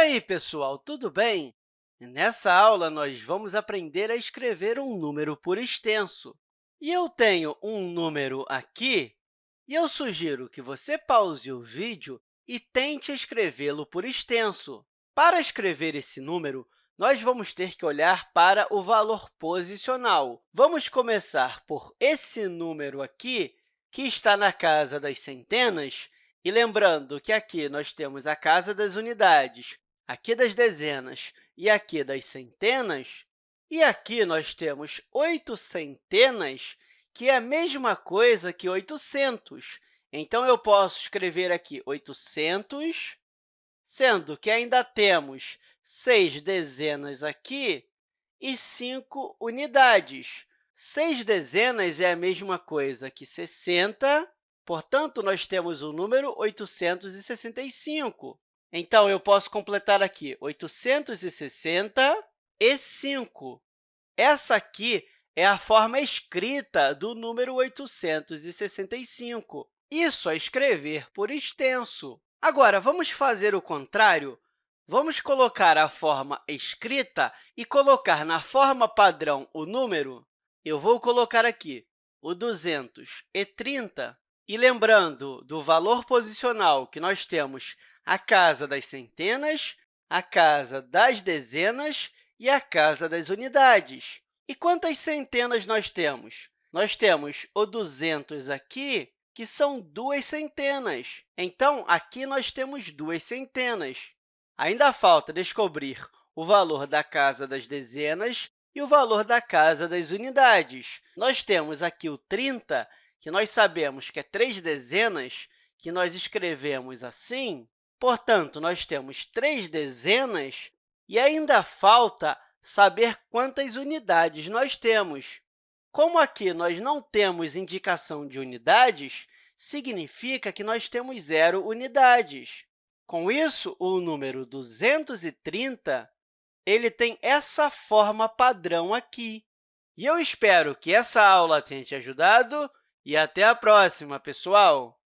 aí, pessoal, tudo bem? Nessa aula, nós vamos aprender a escrever um número por extenso. E eu tenho um número aqui, e eu sugiro que você pause o vídeo e tente escrevê-lo por extenso. Para escrever esse número, nós vamos ter que olhar para o valor posicional. Vamos começar por esse número aqui, que está na casa das centenas, e lembrando que aqui nós temos a casa das unidades, aqui das dezenas e aqui das centenas, e aqui nós temos oito centenas, que é a mesma coisa que 800. Então, eu posso escrever aqui 800, sendo que ainda temos seis dezenas aqui e cinco unidades. Seis dezenas é a mesma coisa que 60 Portanto, nós temos o número 865. Então, eu posso completar aqui 865. Essa aqui é a forma escrita do número 865. Isso é escrever por extenso. Agora, vamos fazer o contrário? Vamos colocar a forma escrita e colocar na forma padrão o número. Eu vou colocar aqui o 230. E lembrando do valor posicional que nós temos a casa das centenas, a casa das dezenas e a casa das unidades. E quantas centenas nós temos? Nós temos o 200 aqui, que são duas centenas. Então, aqui nós temos duas centenas. Ainda falta descobrir o valor da casa das dezenas e o valor da casa das unidades. Nós temos aqui o 30, que nós sabemos que é três dezenas, que nós escrevemos assim, portanto, nós temos três dezenas e ainda falta saber quantas unidades nós temos. Como aqui nós não temos indicação de unidades, significa que nós temos zero unidades. Com isso, o número 230 ele tem essa forma padrão aqui. E eu espero que essa aula tenha te ajudado e até a próxima, pessoal!